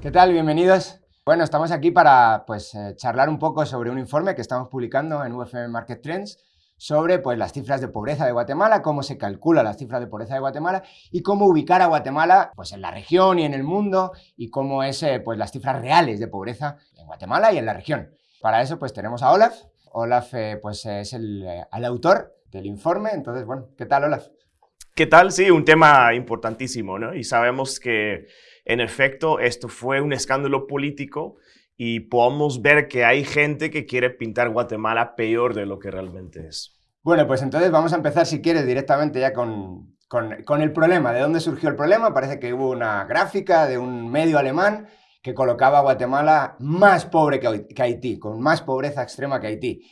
¿Qué tal? Bienvenidos. Bueno, estamos aquí para pues, eh, charlar un poco sobre un informe que estamos publicando en UFM Market Trends sobre pues, las cifras de pobreza de Guatemala, cómo se calcula las cifras de pobreza de Guatemala y cómo ubicar a Guatemala pues, en la región y en el mundo y cómo es eh, pues, las cifras reales de pobreza en Guatemala y en la región. Para eso pues, tenemos a Olaf. Olaf eh, pues, es el, el autor del informe, entonces, bueno, ¿qué tal Olaf? ¿Qué tal? Sí, un tema importantísimo, ¿no? Y sabemos que, en efecto, esto fue un escándalo político y podemos ver que hay gente que quiere pintar Guatemala peor de lo que realmente es. Bueno, pues entonces vamos a empezar, si quieres, directamente ya con, con, el problema. ¿De dónde surgió el problema? Parece que hubo una gráfica de un medio alemán que colocaba a Guatemala más pobre que Haití, con más pobreza extrema que Haití.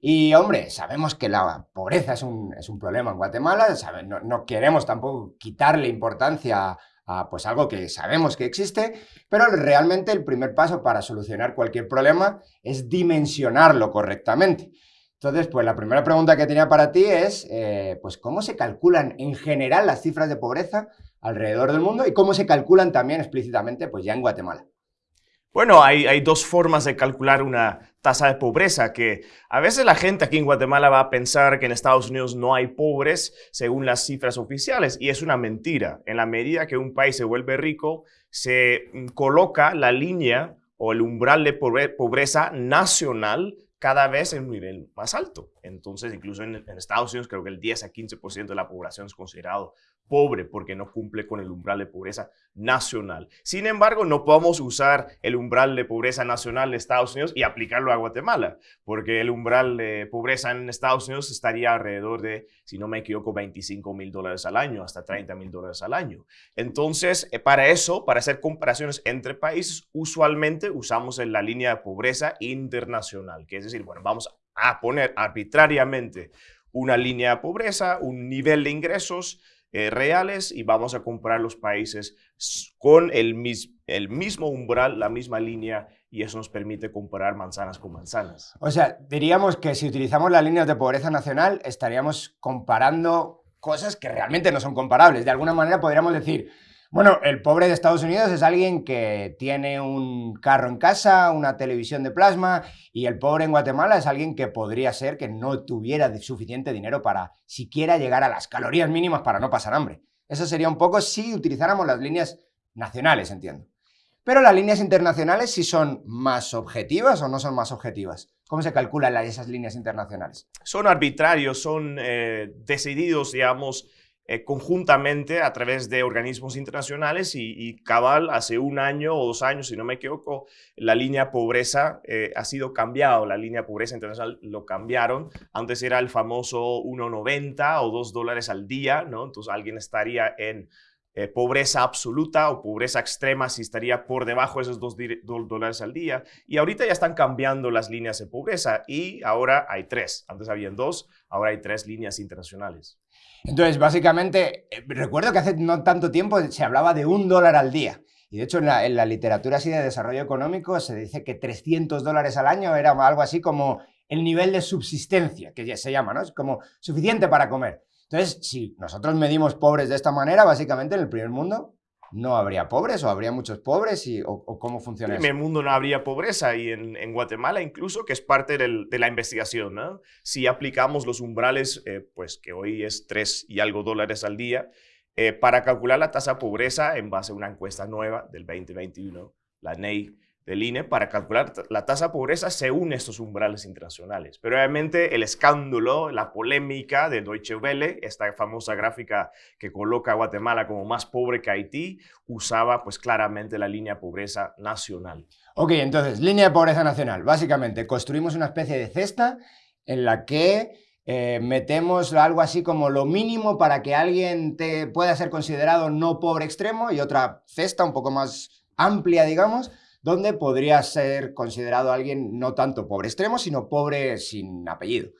Y hombre, sabemos que la pobreza es un, es un problema en Guatemala, no, no, queremos tampoco quitarle importancia pues algo que sabemos que existe, pero realmente el primer paso para solucionar cualquier problema es dimensionarlo correctamente. Entonces, pues la primera pregunta que tenía para ti es, eh, pues ¿cómo se calculan en general las cifras de pobreza alrededor del mundo y cómo se calculan también explícitamente pues ya en Guatemala? Bueno, hay, dos formas de calcular una tasa de pobreza, que a veces la gente aquí en Guatemala va a pensar que en Estados Unidos no hay pobres según las cifras oficiales, y es una mentira. En la medida que un país se vuelve rico, se mm, coloca la línea o el umbral de pobreza nacional cada vez en un nivel más alto. Entonces, incluso en, Estados Unidos, creo que el 10 a 15% de la población es considerado pobre porque no cumple con el umbral de pobreza nacional. Sin embargo, no podemos usar el umbral de pobreza nacional de Estados Unidos y aplicarlo a Guatemala, porque el umbral de pobreza en Estados Unidos estaría alrededor de, si no me equivoco, 25 mil dólares al año, hasta 30 mil dólares al año. Entonces, eh, para eso, para hacer comparaciones entre países, usualmente usamos la línea de pobreza internacional, que es decir, bueno, vamos a poner arbitrariamente una línea de pobreza, un nivel de ingresos eh, reales y vamos a comparar los países con el, el mismo umbral, la misma línea y eso nos permite comparar manzanas con manzanas. O sea, diríamos que si utilizamos las líneas de pobreza nacional estaríamos comparando cosas que realmente no son comparables. De alguna manera podríamos decir, bueno, el pobre de Estados Unidos es alguien que tiene un carro en casa, una televisión de plasma, y el pobre en Guatemala es alguien que podría ser que no tuviera suficiente dinero para siquiera llegar a las calorías mínimas para no pasar hambre. Eso sería un poco si utilizáramos las líneas nacionales, entiendo. Pero las líneas internacionales sí son más objetivas o no son más objetivas. ¿Cómo se calculan esas líneas internacionales? Son arbitrarios, son eh, decididos, digamos, eh, conjuntamente a través de organismos internacionales y, cabal hace un año o dos años, si no me equivoco, la línea pobreza eh, ha sido cambiado, la línea pobreza internacional lo cambiaron, antes era el famoso 1,90 o 2 dólares al día, ¿no? Entonces alguien estaría en eh, pobreza absoluta o pobreza extrema si estaría por debajo de esos 2 dólares al día. Y ahorita ya están cambiando las líneas de pobreza y ahora hay tres. Antes habían dos, ahora hay tres líneas internacionales. Entonces, básicamente, eh, recuerdo que hace no tanto tiempo se hablaba de un dólar al día. Y de hecho, en la, literatura así de desarrollo económico se dice que 300 dólares al año era algo así como el nivel de subsistencia, que ya se llama, ¿no? Es como suficiente para comer. Entonces, si nosotros medimos pobres de esta manera, básicamente en el primer mundo, no habría pobres o habría muchos pobres y, o, cómo funciona eso? En el mundo no habría pobreza y en, Guatemala incluso, que es parte de la investigación, ¿no? Si aplicamos los umbrales, eh, pues que hoy es 3 y algo dólares al día, eh, para calcular la tasa de pobreza en base a una encuesta nueva del 2021, la NEI, del INE para calcular la tasa de pobreza según estos umbrales internacionales. Pero obviamente el escándalo, la polémica de Deutsche Welle, esta famosa gráfica que coloca a Guatemala como más pobre que Haití, usaba pues claramente la línea de pobreza nacional. Ok, entonces, línea de pobreza nacional. Básicamente, construimos una especie de cesta en la que eh, metemos algo así como lo mínimo para que alguien te pueda ser considerado no pobre extremo y otra cesta un poco más amplia, digamos, donde podría ser considerado alguien no tanto pobre extremo, sino pobre sin apellido.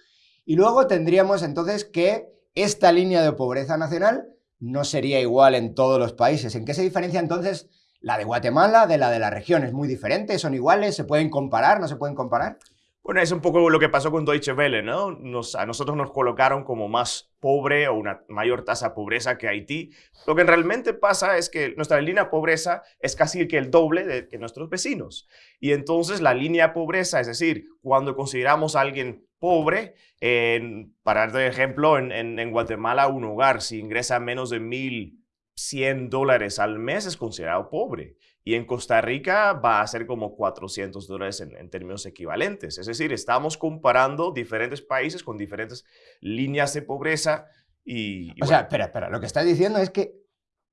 Y luego tendríamos entonces que esta línea de pobreza nacional no sería igual en todos los países. ¿En qué se diferencia entonces la de Guatemala de la de la región? ¿Es muy diferente? ¿Son iguales? ¿Se pueden comparar? ¿No se pueden comparar? Bueno, es un poco lo que pasó con Deutsche Welle, ¿no? Nos, a nosotros nos colocaron como más pobre o una mayor tasa de pobreza que Haití. Lo que realmente pasa es que nuestra línea de pobreza es casi el doble de que nuestros vecinos. Y entonces la línea de pobreza, es decir, cuando consideramos a alguien pobre, en, para dar ejemplo, en, en, Guatemala un hogar si ingresa menos de 1.100 dólares al mes es considerado pobre. Y en Costa Rica va a ser como 400 dólares en, términos equivalentes. Es decir, estamos comparando diferentes países con diferentes líneas de pobreza. Y, o sea, espera, espera. Lo que estás diciendo es que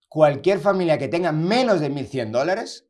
cualquier familia que tenga menos de 1.100 dólares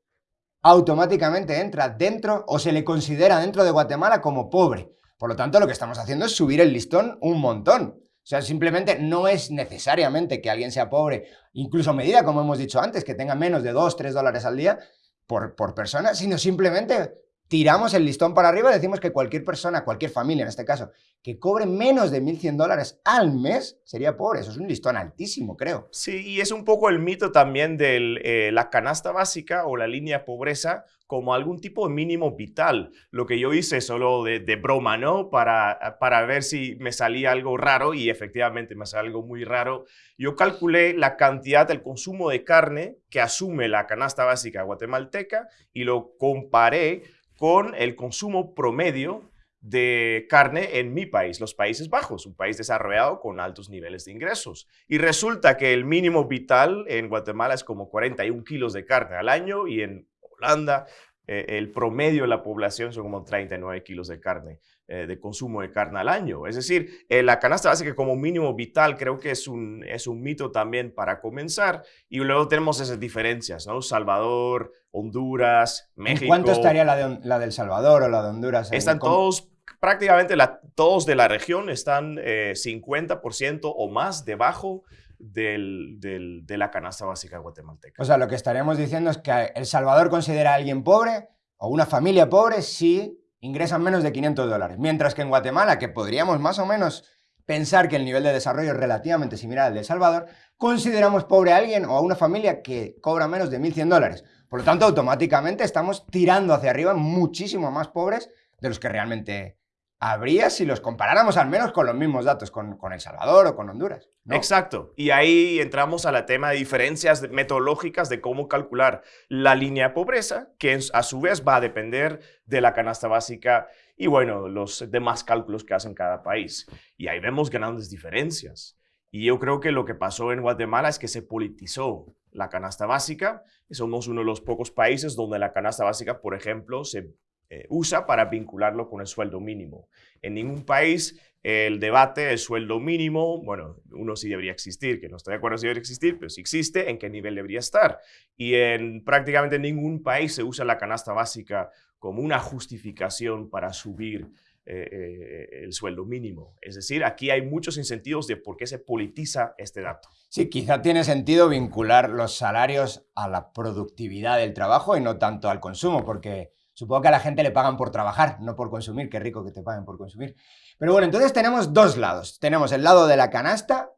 automáticamente entra dentro o se le considera dentro de Guatemala como pobre. Por lo tanto, lo que estamos haciendo es subir el listón un montón. O sea, simplemente no es necesariamente que alguien sea pobre, incluso a medida, como hemos dicho antes, que tenga menos de 2, 3 dólares al día por, por persona, sino simplemente tiramos el listón para arriba decimos que cualquier persona, cualquier familia en este caso, que cobre menos de 1.100 dólares al mes sería pobre. Eso es un listón altísimo, creo. Sí, y es un poco el mito también de eh, la canasta básica o la línea de pobreza como algún tipo de mínimo vital. Lo que yo hice solo de, broma, ¿no? Para, para ver si me salía algo raro y efectivamente me salió algo muy raro. Yo calculé la cantidad del consumo de carne que asume la canasta básica guatemalteca y lo comparé con el consumo promedio de carne en mi país, los Países Bajos, un país desarrollado con altos niveles de ingresos. Y resulta que el mínimo vital en Guatemala es como 41 kilos de carne al año y en Holanda eh, el promedio de la población son como 39 kilos de carne, eh, de consumo de carne al año. Es decir, eh, la canasta básica como mínimo vital creo que es un, es un mito también para comenzar. Y luego tenemos esas diferencias, ¿no? Salvador, Honduras, México. ¿Cuánto estaría la de, la del Salvador o la de Honduras? Están todos prácticamente todos de la región están 50% o más debajo del, de la canasta básica guatemalteca. O sea, lo que estaríamos diciendo es que El Salvador considera a alguien pobre o una familia pobre si ingresan menos de 500 dólares. Mientras que en Guatemala, que podríamos más o menos pensar que el nivel de desarrollo es relativamente similar al de El Salvador, consideramos pobre a alguien o a una familia que cobra menos de 1.100 dólares. Por lo tanto, automáticamente estamos tirando hacia arriba muchísimo más pobres de los que realmente habría si los comparáramos al menos con los mismos datos, con, El Salvador o con Honduras. Exacto. Y ahí entramos al tema de diferencias metodológicas de cómo calcular la línea de pobreza, que a su vez va a depender de la canasta básica y, bueno, los demás cálculos que hacen cada país. Y ahí vemos grandes diferencias. Y yo creo que lo que pasó en Guatemala es que se politizó la canasta básica. Somos uno de los pocos países donde la canasta básica, por ejemplo, se eh, usa para vincularlo con el sueldo mínimo. En ningún país el debate del sueldo mínimo, bueno, uno sí debería existir, que no estoy de acuerdo si debería existir, pero si existe, ¿en qué nivel debería estar? Y en prácticamente ningún país se usa la canasta básica como una justificación para subir eh, eh, el sueldo mínimo. Es decir, aquí hay muchos incentivos de por qué se politiza este dato. Sí, quizá tiene sentido vincular los salarios a la productividad del trabajo y no tanto al consumo, porque Supongo que a la gente le pagan por trabajar, no por consumir. Qué rico que te paguen por consumir. Pero bueno, entonces tenemos dos lados. Tenemos el lado de la canasta.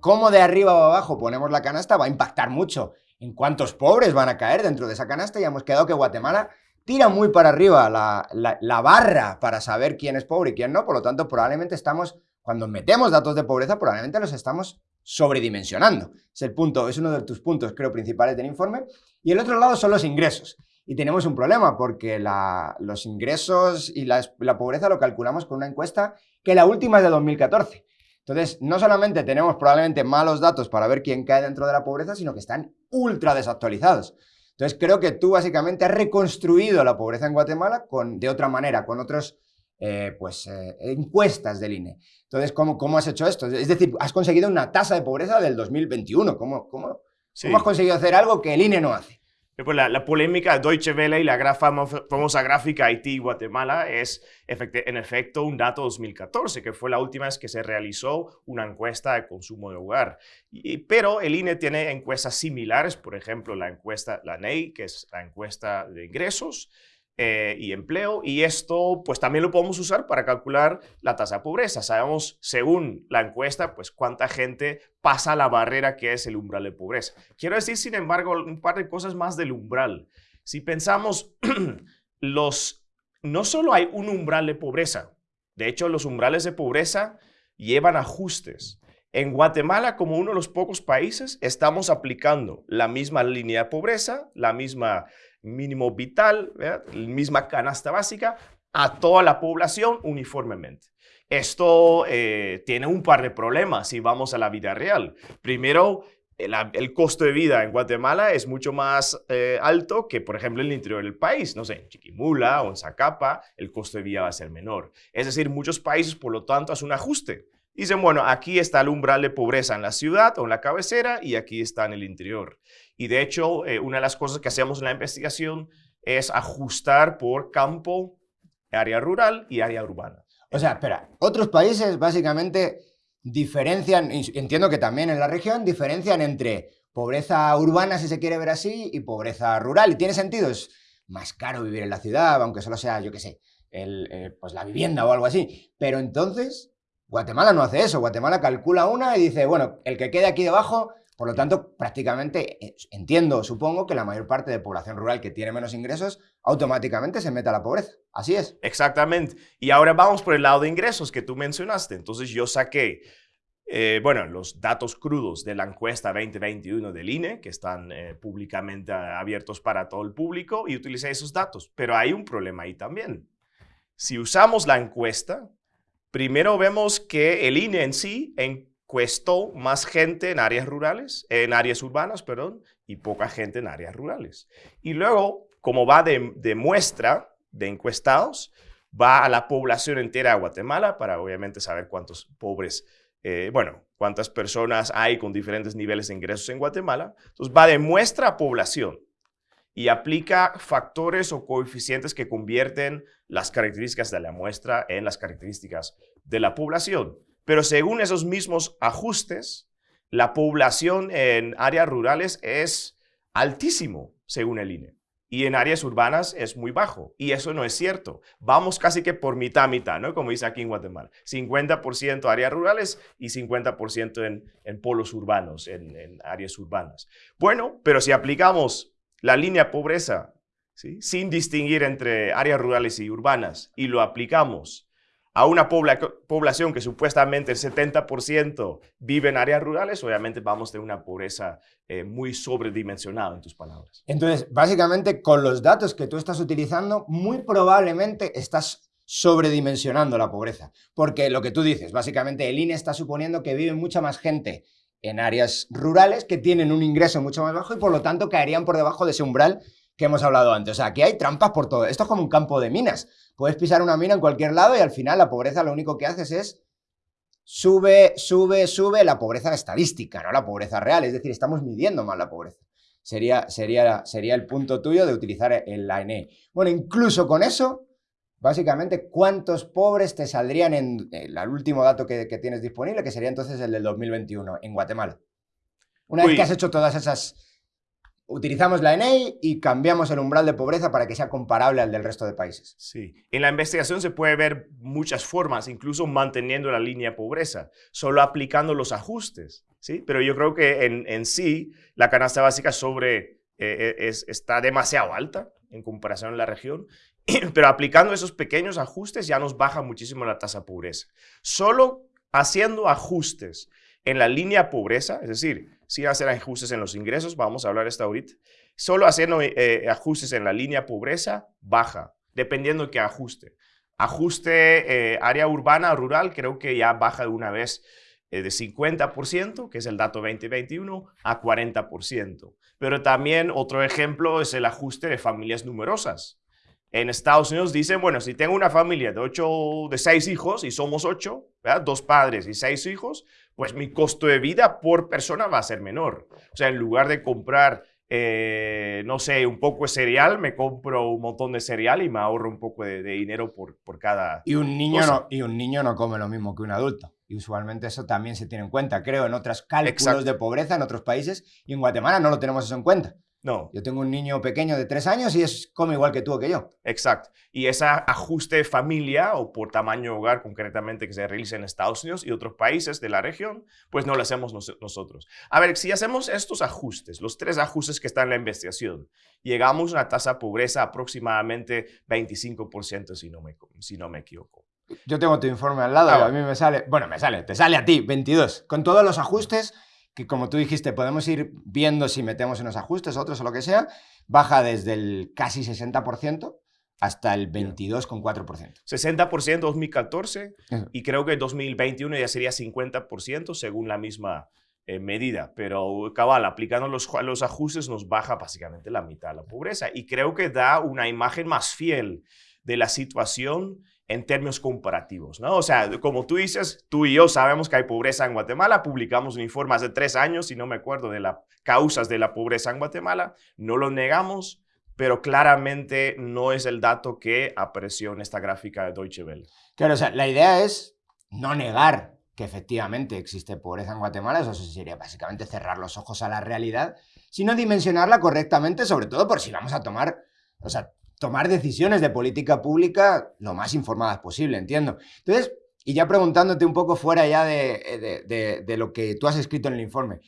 Cómo de arriba o abajo ponemos la canasta va a impactar mucho en cuántos pobres van a caer dentro de esa canasta. Y hemos quedado que Guatemala tira muy para arriba la, la barra para saber quién es pobre y quién no. Por lo tanto, probablemente estamos, cuando metemos datos de pobreza, probablemente los estamos sobredimensionando. Es el punto, es uno de tus puntos, creo, principales del informe. Y el otro lado son los ingresos. Y tenemos un problema porque los ingresos y la, pobreza lo calculamos con una encuesta que la última es de 2014. Entonces, no solamente tenemos probablemente malos datos para ver quién cae dentro de la pobreza, sino que están ultra desactualizados. Entonces, creo que tú básicamente has reconstruido la pobreza en Guatemala con, de otra manera, con otras eh, pues, eh, encuestas del INE. Entonces, ¿cómo, ¿cómo has hecho esto? Es decir, has conseguido una tasa de pobreza del 2021. ¿Cómo, cómo, ¿cómo has conseguido hacer algo que el INE no hace? Pues la, polémica de Deutsche Welle y la famosa gráfica Haití-Guatemala es en efecto un dato 2014, que fue la última vez que se realizó una encuesta de consumo de hogar. pero el INE tiene encuestas similares, por ejemplo, la encuesta, la NEI, que es la encuesta de ingresos, eh, y empleo. Y esto, pues también lo podemos usar para calcular la tasa de pobreza. Sabemos, según la encuesta, pues cuánta gente pasa la barrera que es el umbral de pobreza. Quiero decir, sin embargo, un par de cosas más del umbral. Si pensamos los no solo hay un umbral de pobreza, de hecho los umbrales de pobreza llevan ajustes. En Guatemala, como uno de los pocos países, estamos aplicando la misma línea de pobreza, la misma mínimo vital, la misma canasta básica a toda la población uniformemente. Esto eh, tiene un par de problemas si vamos a la vida real. Primero, el, costo de vida en Guatemala es mucho más eh, alto que, por ejemplo, en el interior del país. No sé, en Chiquimula o en Zacapa, el costo de vida va a ser menor. Es decir, muchos países, por lo tanto, hacen un ajuste. Dicen, bueno, aquí está el umbral de pobreza en la ciudad o en la cabecera y aquí está en el interior. Y de hecho, eh, una de las cosas que hacemos en la investigación es ajustar por campo, área rural y área urbana. O sea, espera, otros países básicamente diferencian, entiendo que también en la región, diferencian entre pobreza urbana, si se quiere ver así, y pobreza rural. Y tiene sentido, es más caro vivir en la ciudad, aunque solo sea, yo qué sé, el, eh, pues la vivienda o algo así. Pero entonces, Guatemala no hace eso. Guatemala calcula una y dice, bueno, el que quede aquí debajo, por lo tanto, prácticamente eh, entiendo, supongo que la mayor parte de población rural que tiene menos ingresos automáticamente se mete a la pobreza. Así es. Exactamente. Y ahora vamos por el lado de ingresos que tú mencionaste. Entonces yo saqué, eh, bueno, los datos crudos de la encuesta 2021 del INE, que están eh, públicamente abiertos para todo el público, y utilicé esos datos. Pero hay un problema ahí también. Si usamos la encuesta, Primero vemos que el INE en sí encuestó más gente en áreas rurales, en áreas urbanas, perdón, y poca gente en áreas rurales. Y luego, como va de, muestra de encuestados, va a la población entera de Guatemala para obviamente saber cuántos pobres, eh, bueno, cuántas personas hay con diferentes niveles de ingresos en Guatemala. Entonces va de muestra a población y aplica factores o coeficientes que convierten las características de la muestra en las características de la población. Pero según esos mismos ajustes, la población en áreas rurales es altísimo, según el INE. Y en áreas urbanas es muy bajo. Y eso no es cierto. Vamos casi que por mitad, mitad, ¿no? Como dice aquí en Guatemala. 50% áreas rurales y 50% en, en polos urbanos, en, en áreas urbanas. Bueno, pero si aplicamos la línea pobreza, sin distinguir entre áreas rurales y urbanas, y lo aplicamos a una población que supuestamente el 70% vive en áreas rurales, obviamente vamos tener una pobreza eh, muy sobredimensionada en tus palabras. Entonces, básicamente, con los datos que tú estás utilizando, muy probablemente estás sobredimensionando la pobreza. Porque lo que tú dices, básicamente el INE está suponiendo que vive mucha más gente en áreas rurales que tienen un ingreso mucho más bajo y por lo tanto caerían por debajo de ese umbral que hemos hablado antes. O sea, aquí hay trampas por todo. Esto es como un campo de minas. Puedes pisar una mina en cualquier lado y al final la pobreza lo único que haces es sube, sube, sube la pobreza estadística, no la pobreza real. Es decir, estamos midiendo mal la pobreza. Sería, sería, sería el punto tuyo de utilizar el ANE. Bueno, incluso con eso, básicamente cuántos pobres te saldrían en el último dato que, tienes disponible, que sería entonces el del 2021 en Guatemala. Una vez que has hecho todas esas... Utilizamos la ENEI y cambiamos el umbral de pobreza para que sea comparable al del resto de países. Sí, en la investigación se puede ver muchas formas, incluso manteniendo la línea de pobreza, solo aplicando los ajustes, ¿sí? Pero yo creo que en, sí la canasta básica sobre eh, eh, está demasiado alta en comparación a la región pero aplicando esos pequeños ajustes ya nos baja muchísimo la tasa de pobreza. Solo haciendo ajustes en la línea pobreza, es decir, sin hacer ajustes en los ingresos, vamos a hablar esto ahorita, solo haciendo eh, ajustes en la línea pobreza, baja, dependiendo de qué ajuste. Ajuste eh, área urbana, rural, creo que ya baja de una vez eh, de 50%, que es el dato 2021, a 40%. Pero también otro ejemplo es el ajuste de familias numerosas. En Estados Unidos dicen, bueno, si tengo una familia de ocho, de seis hijos y somos ocho, dos padres y seis hijos, pues mi costo de vida por persona va a ser menor. O sea, en lugar de comprar, eh, no sé, un poco de cereal, me compro un montón de cereal y me ahorro un poco de, dinero por, por, cada y un niño No, y un niño no come lo mismo que un adulto. Y usualmente eso también se tiene en cuenta, creo, en otros cálculos de pobreza en otros países y en Guatemala no lo tenemos eso en cuenta. No. Yo tengo un niño pequeño de tres años y es come igual que tú o que yo. Exacto. Y ese ajuste familia o por tamaño hogar concretamente que se realiza en Estados Unidos y otros países de la región, pues no lo hacemos nosotros. A ver, si hacemos estos ajustes, los tres ajustes que están en la investigación, llegamos a una tasa de pobreza aproximadamente 25% si no me, si no me equivoco. Yo tengo tu informe al lado y a mí me sale, bueno, me sale, te sale a ti, 22. Con todos los ajustes que como tú dijiste, podemos ir viendo si metemos unos ajustes, otros o lo que sea, baja desde el casi 60% hasta el 22,4%. 60% 2014 y creo que 2021 ya sería 50% según la misma eh, medida, pero cabal, aplicando los, los ajustes nos baja básicamente la mitad de la pobreza y creo que da una imagen más fiel de la situación en términos comparativos, ¿no? O sea, como tú dices, tú y yo sabemos que hay pobreza en Guatemala, publicamos un informe hace tres años, si no me acuerdo, de las causas de la pobreza en Guatemala, no lo negamos, pero claramente no es el dato que apareció en esta gráfica de Deutsche Welle. Claro, o sea, la idea es no negar que efectivamente existe pobreza en Guatemala, eso sería básicamente cerrar los ojos a la realidad, sino dimensionarla correctamente, sobre todo por si vamos a tomar, o sea, tomar decisiones de política pública lo más informadas posible, entiendo. Entonces, y ya preguntándote un poco fuera ya de, de, lo que tú has escrito en el informe,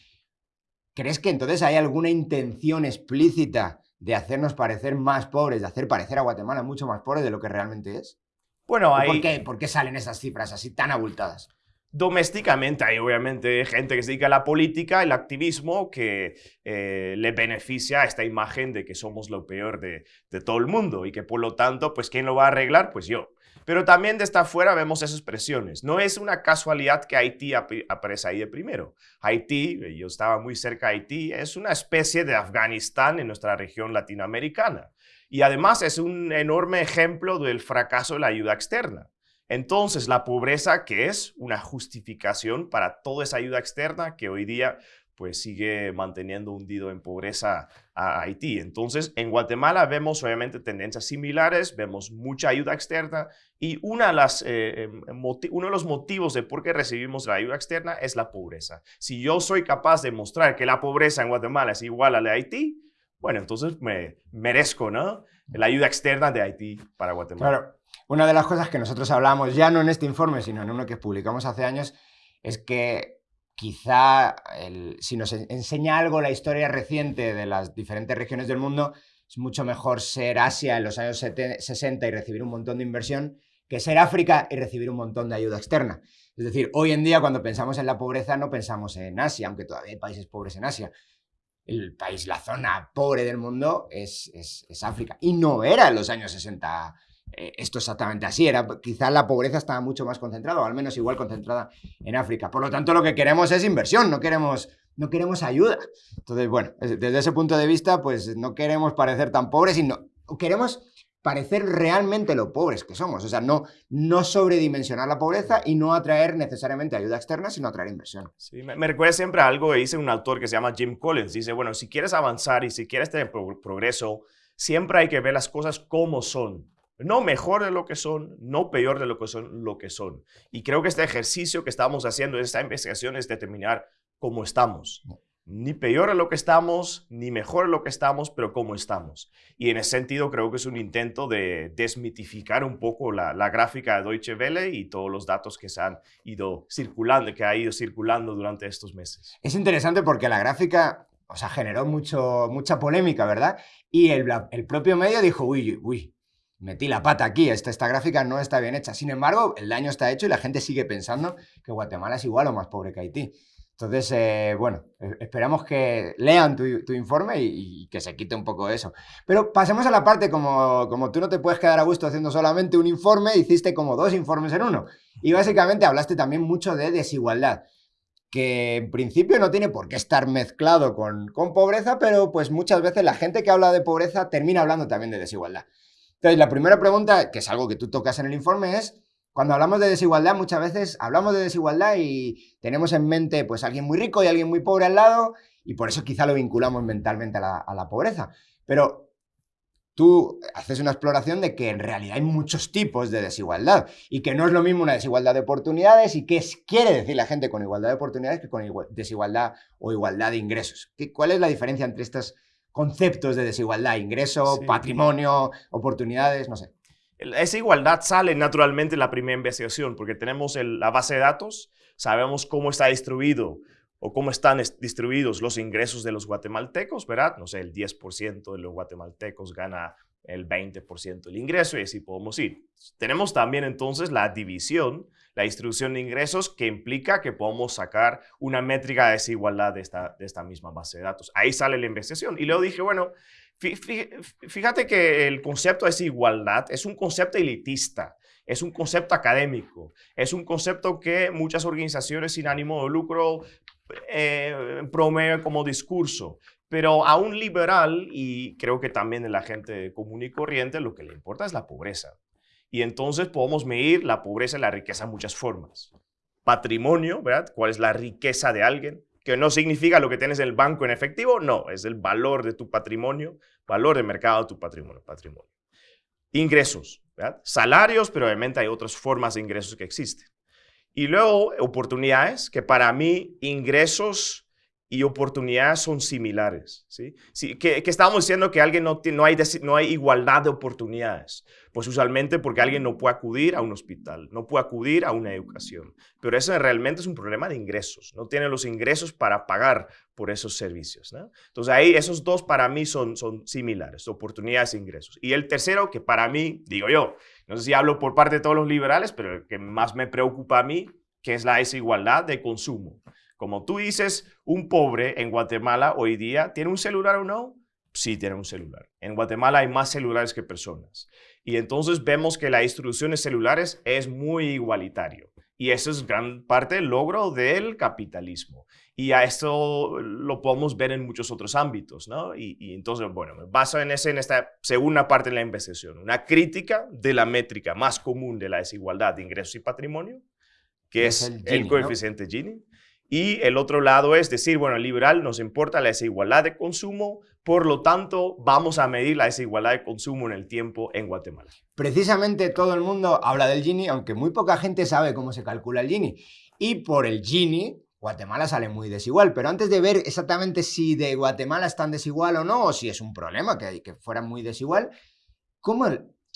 ¿crees que entonces hay alguna intención explícita de hacernos parecer más pobres, de hacer parecer a Guatemala mucho más pobre de lo que realmente es? Bueno, hay... ¿Por qué, ¿Por qué salen esas cifras así tan abultadas? Domésticamente hay obviamente gente que se dedica a la política, el activismo, que eh, le beneficia a esta imagen de que somos lo peor de, todo el mundo y que por lo tanto, pues ¿quién lo va a arreglar? Pues yo. Pero también de esta afuera vemos esas presiones. No es una casualidad que Haití aparece ahí de primero. Haití, eh, yo estaba muy cerca de Haití, es una especie de Afganistán en nuestra región latinoamericana. Y además es un enorme ejemplo del fracaso de la ayuda externa. Entonces, la pobreza, que es una justificación para toda esa ayuda externa que hoy día pues sigue manteniendo hundido en pobreza a Haití. Entonces, en Guatemala vemos obviamente tendencias similares, vemos mucha ayuda externa y una de eh, em, uno de los motivos de por qué recibimos la ayuda externa es la pobreza. Si yo soy capaz de mostrar que la pobreza en Guatemala es igual a la de Haití, bueno, entonces me merezco. La ayuda externa de Haití para Guatemala. Una de las cosas que nosotros hablamos, ya no en este informe, sino en uno que publicamos hace años, es que quizá si nos enseña algo la historia reciente de las diferentes regiones del mundo, es mucho mejor ser Asia en los años 60 y recibir un montón de inversión que ser África y recibir un montón de ayuda externa. Es decir, hoy en día cuando pensamos en la pobreza no pensamos en Asia, aunque todavía hay países pobres en Asia. El país, la zona pobre del mundo es, es, es África. Y no era en los años 60 eh, esto exactamente así. Era, quizás la pobreza estaba mucho más concentrada, o al menos igual concentrada en África. Por lo tanto, lo que queremos es inversión, no queremos, no queremos ayuda. Entonces, bueno, desde ese punto de vista, pues no queremos parecer tan pobres, sino queremos parecer realmente lo pobres que somos. O sea, no, no sobredimensionar la pobreza y no atraer necesariamente ayuda externa, sino atraer inversión. Sí, me, recuerda siempre a algo que dice un autor que se llama Jim Collins. Dice, bueno, si quieres avanzar y si quieres tener progreso, siempre hay que ver las cosas como son no mejor de lo que son, no peor de lo que son, lo que son. Y creo que este ejercicio que estamos haciendo, esta investigación, es determinar cómo estamos. Ni peor de lo que estamos, ni mejor de lo que estamos, pero cómo estamos. Y en ese sentido creo que es un intento de desmitificar un poco la, gráfica de Deutsche Welle y todos los datos que se han ido circulando, que ha ido circulando durante estos meses. Es interesante porque la gráfica, o sea, generó mucho, mucha polémica, ¿verdad? Y el, el propio medio dijo, uy, uy, metí la pata aquí, esta, esta gráfica no está bien hecha. Sin embargo, el daño está hecho y la gente sigue pensando que Guatemala es igual o más pobre que Haití. Entonces, eh, bueno, e, esperamos que lean tu, informe y, que se quite un poco eso. Pero pasemos a la parte, como, como tú no te puedes quedar a gusto haciendo solamente un informe, hiciste como dos informes en uno. Y básicamente hablaste también mucho de desigualdad, que en principio no tiene por qué estar mezclado con, con pobreza, pero pues muchas veces la gente que habla de pobreza termina hablando también de desigualdad. Entonces, la primera pregunta, que es algo que tú tocas en el informe, es, cuando hablamos de desigualdad, muchas veces hablamos de desigualdad y tenemos en mente pues alguien muy rico y alguien muy pobre al lado, y por eso quizá lo vinculamos mentalmente a la, a la pobreza. Pero tú haces una exploración de que en realidad hay muchos tipos de desigualdad y que no es lo mismo una desigualdad de oportunidades y qué quiere decir la gente con igualdad de oportunidades que con desigualdad o igualdad de ingresos. ¿Cuál es la diferencia entre estas conceptos de desigualdad, ingreso, patrimonio, oportunidades, no sé. Esa igualdad sale naturalmente en la primera investigación porque tenemos la base de datos, sabemos cómo está distribuido o cómo están distribuidos los ingresos de los guatemaltecos, ¿verdad? No sé, el 10% de los guatemaltecos gana el 20% del ingreso y así podemos ir. Tenemos también entonces la división, la distribución de ingresos que implica que podemos sacar una métrica de desigualdad de esta, de esta misma base de datos. Ahí sale la investigación. Y luego dije, bueno, fíjate que el concepto de desigualdad es un concepto elitista. Es un concepto académico, es un concepto que muchas organizaciones sin ánimo de lucro eh, promueven como discurso. Pero a un liberal, y creo que también a la gente común y corriente, lo que le importa es la pobreza. Y entonces podemos medir la pobreza y la riqueza en muchas formas. Patrimonio, ¿verdad? ¿Cuál es la riqueza de alguien? Que no significa lo que tienes en el banco en efectivo, no, es el valor de tu patrimonio, valor de mercado de tu patrimonio. patrimonio. Ingresos, ¿verdad? Salarios, pero obviamente hay otras formas de ingresos que existen. Y luego oportunidades, que para mí ingresos y oportunidades son similares. ¿sí? sí que, estamos diciendo que alguien no, no, hay, no hay igualdad de oportunidades. Pues usualmente porque alguien no puede acudir a un hospital, no puede acudir a una educación. Pero eso realmente es un problema de ingresos. No tiene los ingresos para pagar por esos servicios. ¿no? Entonces ahí esos dos para mí son, son similares, oportunidades e ingresos. Y el tercero que para mí, digo yo, no sé si hablo por parte de todos los liberales, pero el que más me preocupa a mí, que es la desigualdad de consumo. Como tú dices, un pobre en Guatemala hoy día, ¿tiene un celular o no? Sí, tiene un celular. En Guatemala hay más celulares que personas. Y entonces vemos que la distribución de celulares es muy igualitario. Y eso es gran parte del logro del capitalismo. Y a esto lo podemos ver en muchos otros ámbitos, ¿no? Y, entonces, bueno, me baso en, ese, en esta segunda parte de la investigación. Una crítica de la métrica más común de la desigualdad de ingresos y patrimonio, que es, el, coeficiente Gini. Y el otro lado es decir, bueno, liberal nos importa la desigualdad de consumo, por lo tanto, vamos a medir la desigualdad de consumo en el tiempo en Guatemala. Precisamente todo el mundo habla del Gini, aunque muy poca gente sabe cómo se calcula el Gini. Y por el Gini, Guatemala sale muy desigual. Pero antes de ver exactamente si de Guatemala es tan desigual o no, o si es un problema que, que fuera muy desigual, ¿cómo,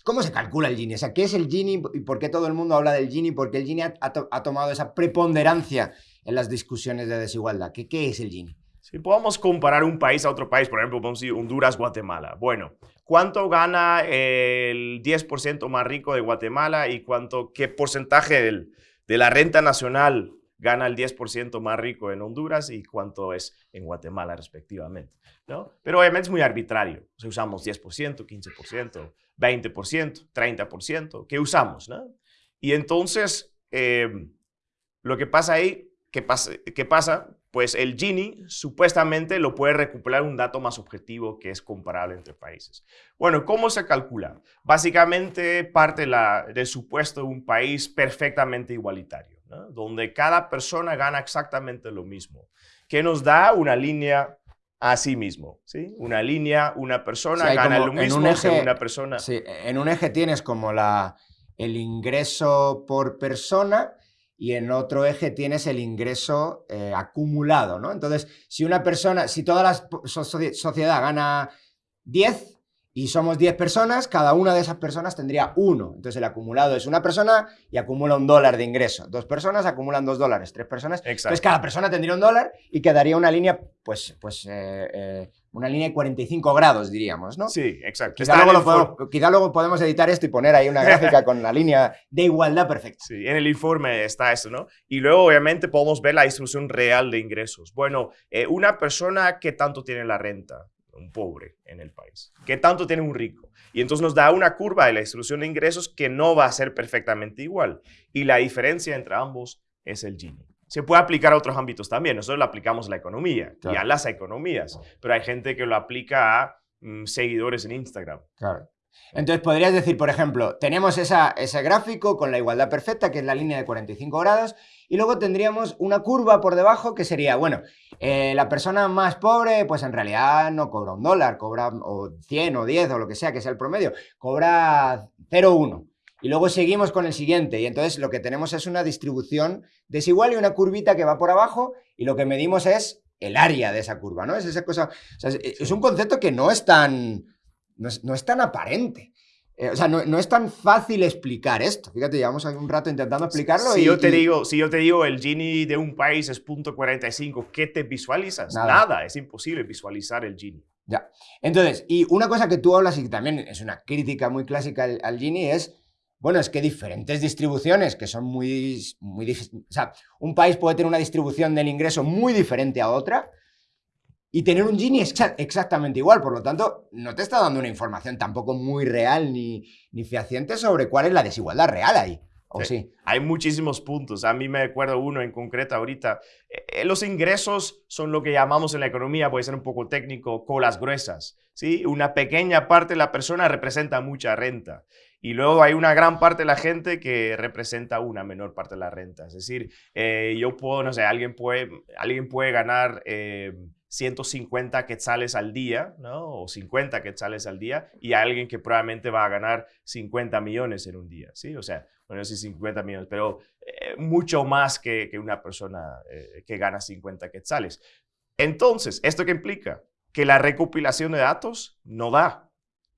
¿Cómo se calcula el Gini? O sea, ¿qué es el Gini y por qué todo el mundo habla del Gini? Porque el Gini ha tomado esa preponderancia en las discusiones de desigualdad. ¿Qué, qué es el Gini? Si podemos comparar un país a otro país, por ejemplo, a decir Honduras, Guatemala. Bueno, ¿cuánto gana el 10% más rico de Guatemala y cuánto, qué porcentaje del, de la renta nacional gana el 10% más rico en Honduras y cuánto es en Guatemala respectivamente? ¿no? Pero obviamente es muy arbitrario. Si usamos 10%, 15%, 20%, 30%, ¿qué usamos? ¿no? Y entonces, eh, lo que pasa ahí ¿Qué pasa? ¿Qué pasa? Pues el Gini supuestamente lo puede recuperar un dato más objetivo que es comparable entre países. Bueno, ¿cómo se calcula? Básicamente parte la, del supuesto de un país perfectamente igualitario, donde cada persona gana exactamente lo mismo, que nos da una línea a sí mismo, ¿sí? Una línea, una persona gana lo mismo en una persona. Sí, en un eje tienes como la, el ingreso por persona y en otro eje tienes el ingreso eh, acumulado, ¿no? Entonces, si una persona, si toda la sociedad gana 10 y somos 10 personas, cada una de esas personas tendría uno. Entonces, el acumulado es una persona y acumula un dólar de ingreso. Dos personas acumulan dos dólares, tres personas. Entonces, cada persona tendría un dólar y quedaría una línea, pues, pues eh, eh, una línea de 45 grados, diríamos, ¿no? Sí, exacto. Quizá luego, podemos, editar esto y poner ahí una gráfica con la línea de igualdad perfecta. Sí, en el informe está eso, ¿no? Y luego, obviamente, podemos ver la distribución real de ingresos. Bueno, eh, una persona que tanto tiene la renta, un pobre en el país, que tanto tiene un rico. Y entonces nos da una curva de la distribución de ingresos que no va a ser perfectamente igual. Y la diferencia entre ambos es el Gini se puede aplicar a otros ámbitos también. Nosotros lo aplicamos a la economía y a las economías, pero hay gente que lo aplica a mm, seguidores en Instagram. Claro. Entonces podrías decir, por ejemplo, tenemos esa, ese gráfico con la igualdad perfecta, que es la línea de 45 grados, y luego tendríamos una curva por debajo que sería, bueno, eh, la persona más pobre, pues en realidad no cobra un dólar, cobra o 100 o 10 o lo que sea, que sea el promedio, cobra 0,1. Y luego seguimos con el siguiente y entonces lo que tenemos es una distribución desigual y una curvita que va por abajo y lo que medimos es el área de esa curva, ¿no? Es esa cosa, es, un concepto que no es tan, no es, tan aparente. Eh, o sea, no, es tan fácil explicar esto. Fíjate, llevamos un rato intentando explicarlo. Si, yo, te digo, si yo te digo el Gini de un país es .45, ¿qué te visualizas? Nada. es imposible visualizar el Gini. Ya. Entonces, y una cosa que tú hablas y que también es una crítica muy clásica al, al Gini es, bueno, es que diferentes distribuciones que son muy, muy o sea, un país puede tener una distribución del ingreso muy diferente a otra y tener un Gini exactamente igual, por lo tanto, no te está dando una información tampoco muy real ni, ni fehaciente sobre cuál es la desigualdad real ahí. ¿O sí, Hay muchísimos puntos. A mí me acuerdo uno en concreto ahorita. Eh, los ingresos son lo que llamamos en la economía, puede ser un poco técnico, colas gruesas. ¿sí? Una pequeña parte de la persona representa mucha renta. Y luego hay una gran parte de la gente que representa una menor parte de la renta. Es decir, eh, yo puedo, no sé, alguien puede, alguien puede ganar... Eh, 150 quetzales al día, ¿no? O 50 quetzales al día, y alguien que probablemente va a ganar 50 millones en un día, ¿sí? O sea, bueno, sí 50 millones, pero eh, mucho más que, que una persona eh, que gana 50 quetzales. Entonces, ¿esto qué implica? Que la recopilación de datos no da.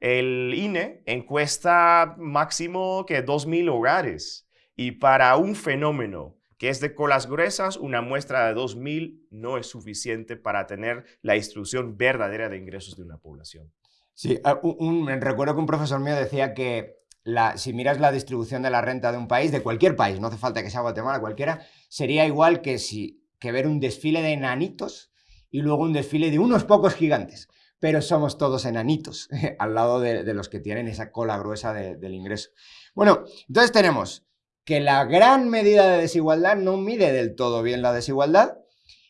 El INE encuesta máximo que 2.000 hogares, y para un fenómeno que es de colas gruesas, una muestra de 2.000 no es suficiente para tener la distribución verdadera de ingresos de una población. Sí, ah, recuerdo que un profesor mío decía que la, si miras la distribución de la renta de un país, de cualquier país, no hace falta que sea Guatemala, cualquiera, sería igual que, si, que ver un desfile de enanitos y luego un desfile de unos pocos gigantes. Pero somos todos enanitos al lado de, los que tienen esa cola gruesa del ingreso. Bueno, entonces tenemos que la gran medida de desigualdad no mide del todo bien la desigualdad.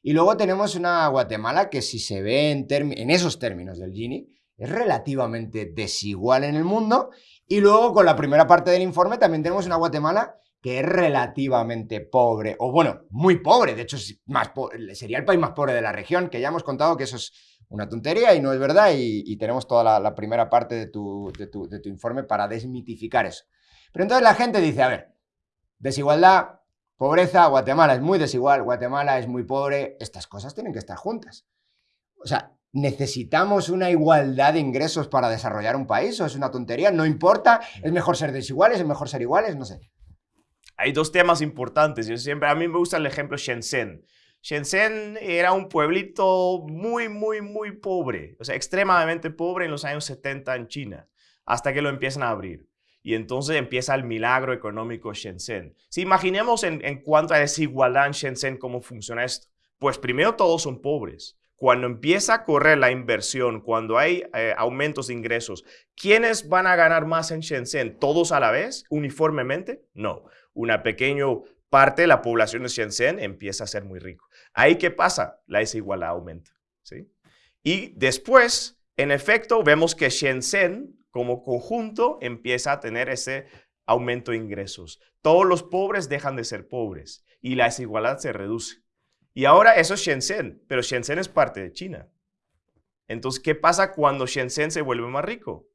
Y luego tenemos una Guatemala que si se ve en, esos términos del Gini, es relativamente desigual en el mundo. Y luego con la primera parte del informe también tenemos una Guatemala que es relativamente pobre, o bueno, muy pobre, de hecho más sería el país más pobre de la región, que ya hemos contado que eso es una tontería y no es verdad, y, tenemos toda la, primera parte de tu, de tu informe para desmitificar eso. Pero entonces la gente dice, a ver, Desigualdad, pobreza, Guatemala es muy desigual, Guatemala es muy pobre, estas cosas tienen que estar juntas. O sea, ¿necesitamos una igualdad de ingresos para desarrollar un país o es una tontería? No importa, es mejor ser desiguales, es mejor ser iguales, no sé. Hay dos temas importantes. Yo siempre, a mí me gusta el ejemplo Shenzhen. Shenzhen era un pueblito muy, muy, muy pobre, o sea, extremadamente pobre en los años 70 en China, hasta que lo empiezan a abrir y entonces empieza el milagro económico Shenzhen. Si imaginemos en, cuanto a desigualdad en Shenzhen, cómo funciona esto. Pues primero todos son pobres. Cuando empieza a correr la inversión, cuando hay eh, aumentos de ingresos, ¿quiénes van a ganar más en Shenzhen? ¿Todos a la vez, uniformemente? No. Una pequeña parte de la población de Shenzhen empieza a ser muy rico. Ahí, ¿qué pasa? La desigualdad aumenta. ¿sí? Y después, en efecto, vemos que Shenzhen como conjunto empieza a tener ese aumento de ingresos. Todos los pobres dejan de ser pobres y la desigualdad se reduce. Y ahora eso es Shenzhen, pero Shenzhen es parte de China. Entonces, ¿qué pasa cuando Shenzhen se vuelve más rico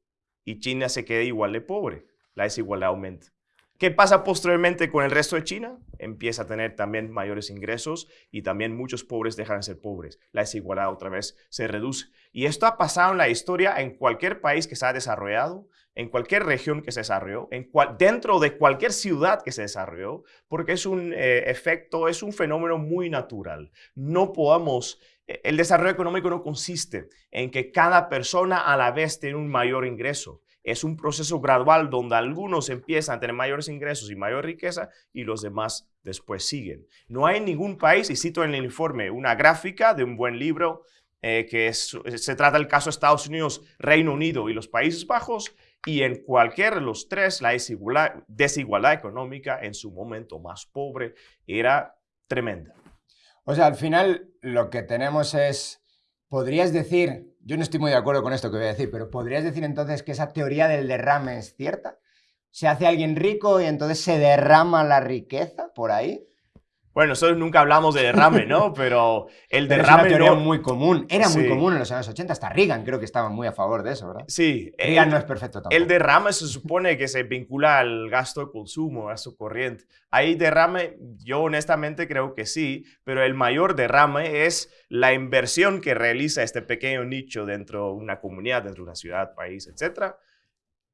y China se queda igual de pobre? La desigualdad aumenta. ¿Qué pasa posteriormente con el resto de China? Empieza a tener también mayores ingresos y también muchos pobres dejan de ser pobres. La desigualdad otra vez se reduce. Y esto ha pasado en la historia en cualquier país que se ha desarrollado, en cualquier región que se desarrolló, en dentro de cualquier ciudad que se desarrolló, porque es un eh, efecto, es un fenómeno muy natural. No podamos eh, el desarrollo económico no consiste en que cada persona a la vez tiene un mayor ingreso es un proceso gradual donde algunos empiezan a tener mayores ingresos y mayor riqueza y los demás después siguen. No hay ningún país, y cito en el informe una gráfica de un buen libro eh, que se trata del caso de Estados Unidos, Reino Unido y los Países Bajos, y en cualquiera de los tres la desigualdad, desigualdad económica en su momento más pobre era tremenda. O sea, al final lo que tenemos es, podrías decir, yo no estoy muy de acuerdo con esto que voy a decir, pero ¿podrías decir entonces que esa teoría del derrame es cierta? ¿Se hace alguien rico y entonces se derrama la riqueza por ahí? Bueno, nosotros nunca hablamos de derrame, ¿no? Pero el Pero derrame teoría no... muy común. Era muy Sí. común en los años 80. Hasta Reagan creo que estaba muy a favor de eso, ¿verdad? Sí, Reagan el- no es perfecto tampoco. El derrame se supone que se vincula al gasto de consumo, gasto corriente. Hay derrame, yo honestamente creo que sí, pero el mayor derrame es la inversión que realiza este pequeño nicho dentro de una comunidad, dentro de una ciudad, país, etcétera.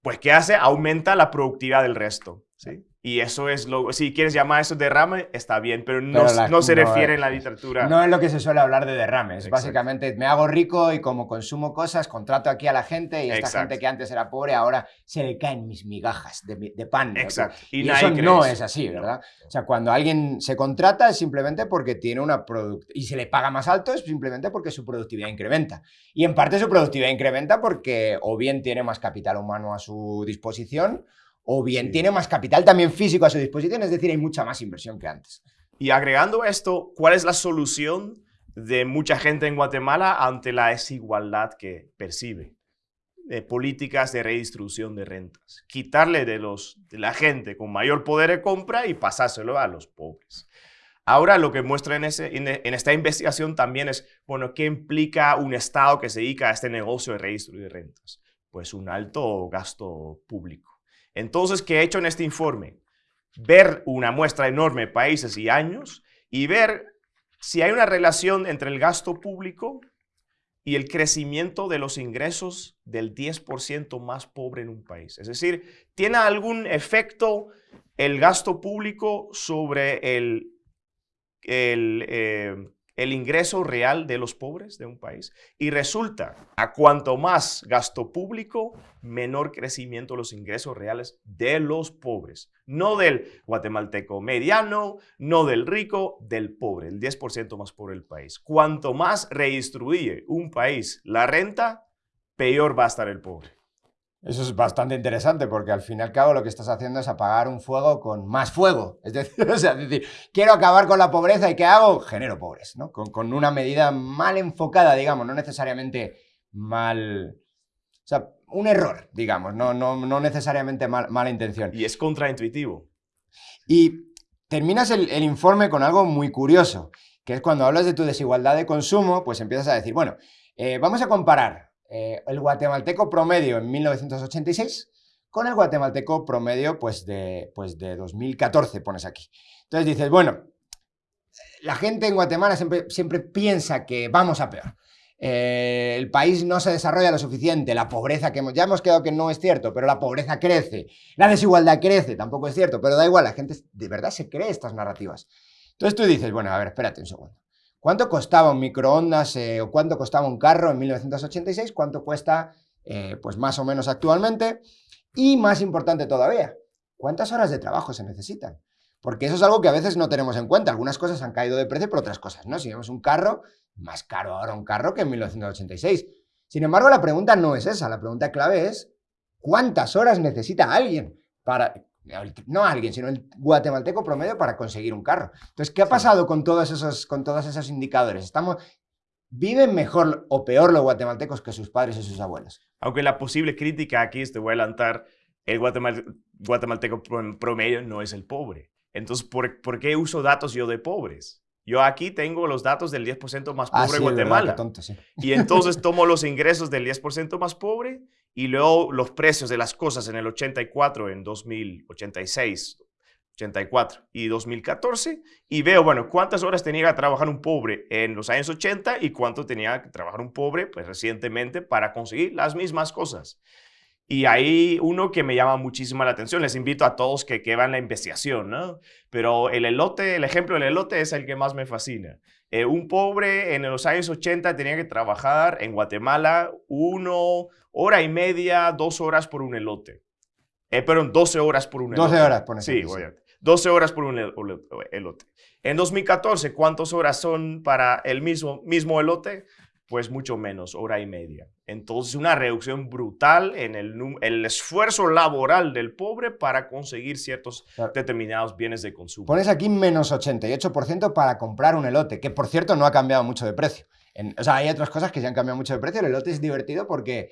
Pues ¿qué hace? Aumenta la productividad del resto. ¿sí? Y eso es lo, si quieres llamar eso derrame, está bien, pero no, Pero la- no se no, refiere eh, en la literatura. No es lo que se suele hablar de derrames. Exacto. Básicamente, me hago rico y como consumo cosas, contrato aquí a la gente y esta Exacto. gente que antes era pobre ahora se le caen mis migajas de, de pan. Exacto. Y, Y, eso no es así. ¿verdad? O sea, cuando alguien se contrata es simplemente porque tiene una productividad y se le paga más alto es simplemente porque su productividad incrementa. Y en parte su productividad incrementa porque o bien tiene más capital humano a su disposición o bien Sí. tiene más capital también físico a su disposición, es decir, hay mucha más inversión que antes. Y agregando esto, ¿cuál es la solución de mucha gente en Guatemala ante la desigualdad que percibe? De políticas de redistribución de rentas. Quitarle de, los, de la gente con mayor poder de compra y pasárselo a los pobres. Ahora lo que muestra en, ese, en, en esta investigación también es, bueno, ¿qué implica un Estado que se dedica a este negocio de redistribuir rentas? Pues un alto gasto público. Entonces, ¿qué he hecho en este informe? Ver una muestra enorme de países y años y ver si hay una relación entre el gasto público y el crecimiento de los ingresos del 10% más pobre en un país. Es decir, ¿tiene algún efecto el gasto público sobre el, el, eh, el ingreso real de los pobres de un país? Y resulta, a cuanto más gasto público, menor crecimiento los ingresos reales de los pobres. No del guatemalteco mediano, no del rico, del pobre, el 10% más pobre del país. Cuanto más redistribuye un país la renta, peor va a estar el pobre. Eso es bastante interesante porque al fin y al cabo lo que estás haciendo es apagar un fuego con más fuego. Es decir, o sea, es decir quiero acabar con la pobreza y ¿qué hago? Genero pobres, ¿no? Con, con una medida mal enfocada, digamos, no necesariamente mal... O sea, un error, digamos, no, no, no necesariamente mal- mala intención. Y es contraintuitivo. Y terminas el, el informe con algo muy curioso, que es cuando hablas de tu desigualdad de consumo, pues empiezas a decir, bueno, eh, vamos a comparar eh, el guatemalteco promedio en 1986 con el guatemalteco promedio pues de, pues de 2014, pones aquí. Entonces dices, bueno, la gente en Guatemala siempre, siempre piensa que vamos a peor. Eh, el país no se desarrolla lo suficiente, la pobreza que hemos, ya hemos quedado que no es cierto, pero la pobreza crece, la desigualdad crece, tampoco es cierto, pero da igual, la gente de verdad se cree estas narrativas. Entonces tú dices, bueno, a ver, espérate un segundo. ¿Cuánto costaba un microondas eh, o cuánto costaba un carro en 1986? ¿Cuánto cuesta, eh, pues más o menos actualmente? Y más importante todavía, ¿cuántas horas de trabajo se necesitan? Porque eso es algo que a veces no tenemos en cuenta. Algunas cosas han caído de precio, pero otras cosas no. Si vemos un carro, más caro ahora un carro que en 1986. Sin embargo, la pregunta no es esa. La pregunta clave es, ¿cuántas horas necesita alguien para... No alguien, sino el guatemalteco promedio para conseguir un carro. Entonces, ¿qué ha pasado con todos esos, con todos esos indicadores? Estamos, ¿Viven mejor o peor los guatemaltecos que sus padres y sus abuelos? Aunque la posible crítica aquí te voy a adelantar, el guatemal- guatemalteco pro- promedio no es el pobre. Entonces, ¿por, por qué uso datos yo de pobres? Yo aquí tengo los datos del 10% más pobre Ah, de sí, Guatemala. qué tonto, sí. Y entonces tomo los ingresos del 10% más pobre y luego los precios de las cosas en el 84, en 2086, 84 y 2014 y veo, bueno, cuántas horas tenía que trabajar un pobre en los años 80 y cuánto tenía que trabajar un pobre, pues recientemente, para conseguir las mismas cosas. Y hay uno que me llama muchísimo la atención. Les invito a todos que, que vean la investigación, ¿no? Pero el elote, el ejemplo del elote es el que más me fascina. Eh, un pobre en los años 80 tenía que trabajar en Guatemala uno, hora y media, dos horas por un elote. Eh, perdón, 12 horas por un elote. 12 horas, Sí, aquí, sí. obviamente. 12 horas por un elo- elote. En 2014, ¿cuántas horas son para el mismo, mismo elote? Pues mucho menos, hora y media. Entonces, una reducción brutal en el, esfuerzo laboral del pobre para conseguir ciertos Claro. determinados bienes de consumo. Pones aquí menos 88% para comprar un elote, que por cierto no ha cambiado mucho de precio. En- o sea, hay otras cosas que se han cambiado mucho de precio. El elote es divertido porque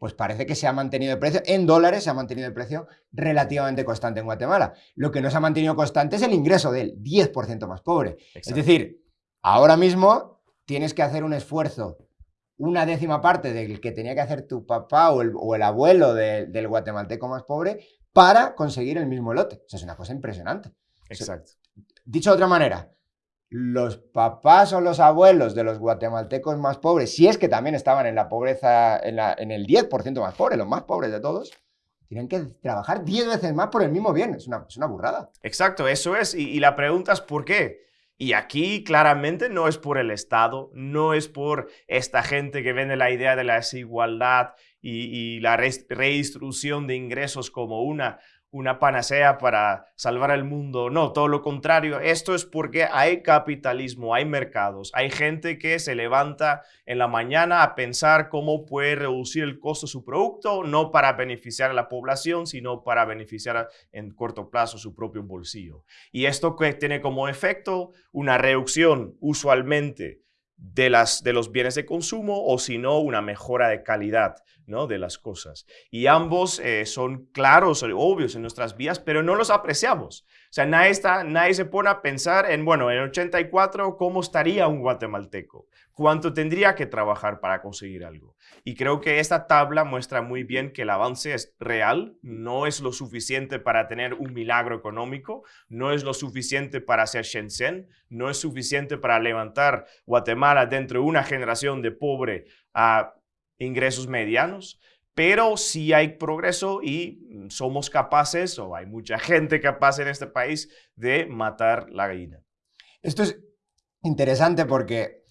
pues parece que se ha mantenido el precio, en dólares se ha mantenido el precio relativamente constante en Guatemala. Lo que no se ha mantenido constante es el ingreso del 10% más pobre. Es decir, ahora mismo tienes que hacer un esfuerzo, una décima parte del que tenía que hacer tu papá o el, abuelo del guatemalteco más pobre para conseguir el mismo lote. O es una cosa impresionante. Exacto. dicho de otra manera, los papás o los abuelos de los guatemaltecos más pobres, si es que también estaban en la pobreza, en, el 10% más pobre, los más pobres de todos, tienen que trabajar 10 veces más por el mismo bien. Es una, burrada. Exacto, eso es. Y, la pregunta es ¿por qué? Y aquí claramente no es por el Estado, no es por esta gente que vende la idea de la desigualdad y, la redistribución de ingresos como una una panacea para salvar el mundo. No, todo lo contrario. Esto es porque hay capitalismo, hay mercados, hay gente que se levanta en la mañana a pensar cómo puede reducir el costo de su producto, no para beneficiar a la población, sino para beneficiar en corto plazo su propio bolsillo. Y esto que tiene como efecto una reducción usualmente de, las, de los bienes de consumo o si no una mejora de calidad ¿no? de las cosas. Y ambos eh, son claros, obvios en nuestras vidas, pero no los apreciamos. Sea, nadie, está, nadie se pone a pensar en, bueno, en 84, ¿cómo estaría un guatemalteco? ¿Cuánto tendría que trabajar para conseguir algo? Y creo que esta tabla muestra muy bien que el avance es real, no es lo suficiente para tener un milagro económico, no es lo suficiente para hacer Shenzhen, no es suficiente para levantar Guatemala dentro de una generación de pobre a ingresos medianos, pero sí hay progreso y mm, somos capaces, o hay mucha gente capaz en este país, de matar la gallina. Esto es interesante porque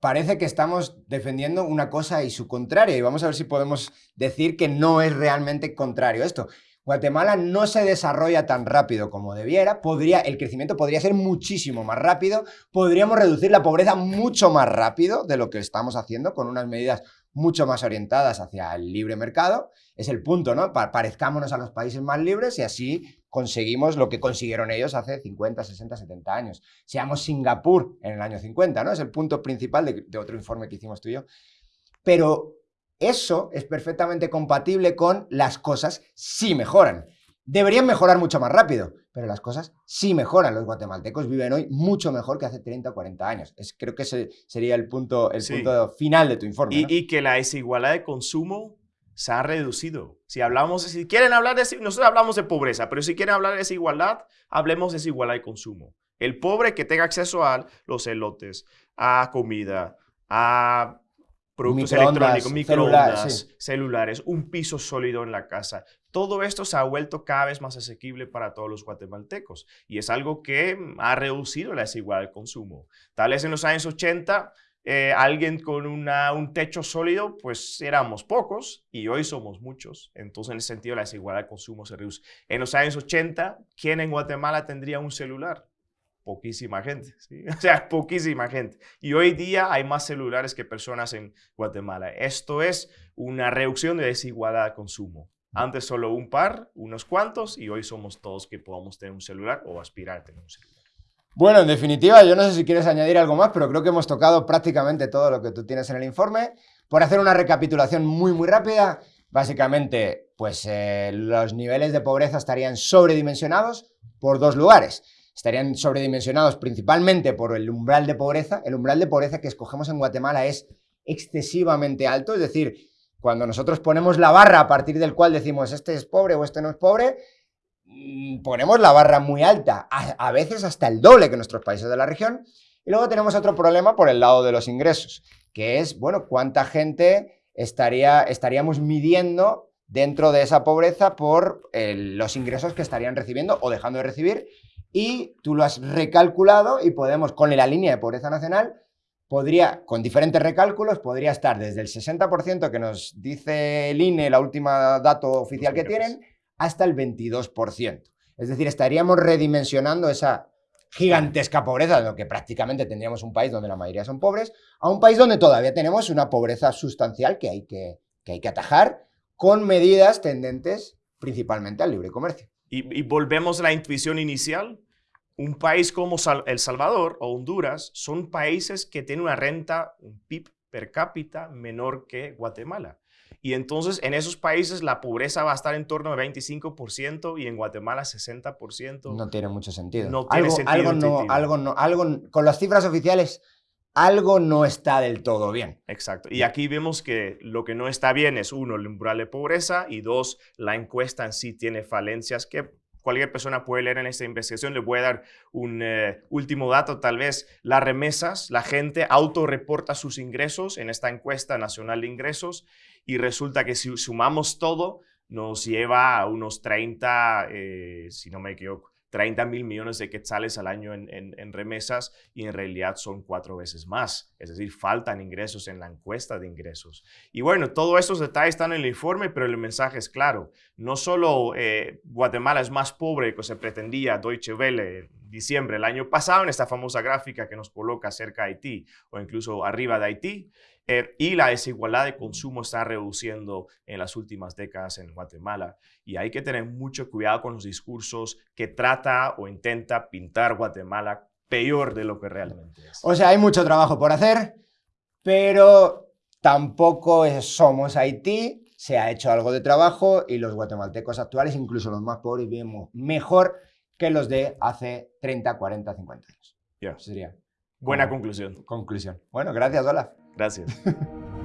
parece que estamos defendiendo una cosa y su contraria, y vamos a ver si podemos decir que no es realmente contrario esto. Guatemala no se desarrolla tan rápido como debiera, podría, el crecimiento podría ser muchísimo más rápido, podríamos reducir la pobreza mucho más rápido de lo que estamos haciendo con unas medidas mucho más orientadas hacia el libre mercado. Es el punto, ¿no? Parezcámonos a los países más libres y así conseguimos lo que consiguieron ellos hace 50, 60, 70 años. Seamos Singapur en el año 50, ¿no? Es el punto principal de, otro informe que hicimos tú y yo. Pero eso es perfectamente compatible con las cosas sí mejoran. Deberían mejorar mucho más rápido, pero las cosas sí mejoran. Los guatemaltecos viven hoy mucho mejor que hace 30 o 40 años. Es, creo que ese sería el punto, el punto final de tu informe. Y, que la desigualdad de consumo se ha reducido. Si hablamos, si quieren hablar de, nosotros hablamos de pobreza, pero si quieren hablar de desigualdad, hablemos de desigualdad de consumo. El pobre que tenga acceso a los elotes, a comida, a productos electrónicos, microondas, celulares, un piso sólido en la casa. Todo esto se ha vuelto cada vez más asequible para todos los guatemaltecos y es algo que mm, ha reducido la desigualdad del consumo. Tal vez en los años 80 eh, alguien con un techo sólido, pues éramos pocos y hoy somos muchos. Entonces, en ese sentido, la desigualdad del consumo se reduce. En los años 80, ¿quién en Guatemala tendría un celular? Poquísima gente, o sea, poquísima gente. Y hoy día hay más celulares que personas en Guatemala. Esto es una reducción de desigualdad de consumo. Antes solo un par, unos cuantos, y hoy somos todos que podamos tener un celular o aspirar a tener un celular. Bueno, en definitiva, yo no sé si quieres añadir algo más, pero creo que hemos tocado prácticamente todo lo que tú tienes en el informe. Por hacer una recapitulación muy, muy rápida, básicamente, pues eh, los niveles de pobreza estarían sobredimensionados por dos lugares estarían sobredimensionados principalmente por el umbral de pobreza. El umbral de pobreza que escogemos en Guatemala es excesivamente alto, es decir, cuando nosotros ponemos la barra a partir del cual decimos este es pobre o este no es pobre, mm, ponemos la barra muy alta, a, veces hasta el doble que nuestros países de la región. Y luego tenemos otro problema por el lado de los ingresos, que es, bueno, cuánta gente estaría, estaríamos midiendo dentro de esa pobreza por los ingresos que estarían recibiendo o dejando de recibir y tú lo has recalculado y podemos, con la línea de pobreza nacional, podría, con diferentes recálculos, podría estar desde el 60% que nos dice el INE, la última dato oficial que tienen, hasta el 22%. Es decir, estaríamos redimensionando esa gigantesca pobreza, de lo que prácticamente tendríamos un país donde la mayoría son pobres, a un país donde todavía tenemos una pobreza sustancial que hay que, que, hay que atajar con medidas tendentes principalmente al libre comercio. Y, y volvemos a la intuición inicial, un país como El Salvador o Honduras son países que tienen una renta, un PIB per cápita menor que Guatemala. Y entonces en esos países la pobreza va a estar en torno al 25% y en Guatemala 60%. No tiene mucho sentido. No tiene algo, sentido algo no, algo no, algo con las cifras oficiales, algo no está del todo bien. Exacto. Y aquí vemos que lo que no está bien es, uno, el umbral de pobreza y dos, la encuesta en sí tiene falencias que cualquier persona puede leer en esta investigación. Le voy a dar un eh, último dato, tal vez. Las remesas, la gente autorreporta sus ingresos en esta encuesta nacional de ingresos y resulta que si sumamos todo, nos lleva a unos 30, eh, si no me equivoco, 30 mil millones de quetzales al año en, remesas y en realidad son cuatro veces más. Es decir, faltan ingresos en la encuesta de ingresos. Y bueno, todos estos detalles están en el informe, pero el mensaje es claro. No solo eh, Guatemala es más pobre que se pretendía Deutsche Welle diciembre del año pasado en esta famosa gráfica que nos coloca cerca de Haití o incluso arriba de Haití, eh, y la desigualdad de consumo está reduciendo en las últimas décadas en Guatemala. Y hay que tener mucho cuidado con los discursos que trata o intenta pintar Guatemala peor de lo que realmente es. O sea, hay mucho trabajo por hacer, pero tampoco somos Haití. Se ha hecho algo de trabajo y los guatemaltecos actuales, incluso los más pobres, vivimos mejor que los de hace 30, 40, 50 años. Yeah. Sería Buena conclusión. Conclusión. Bueno, gracias, Olaf. Gracias.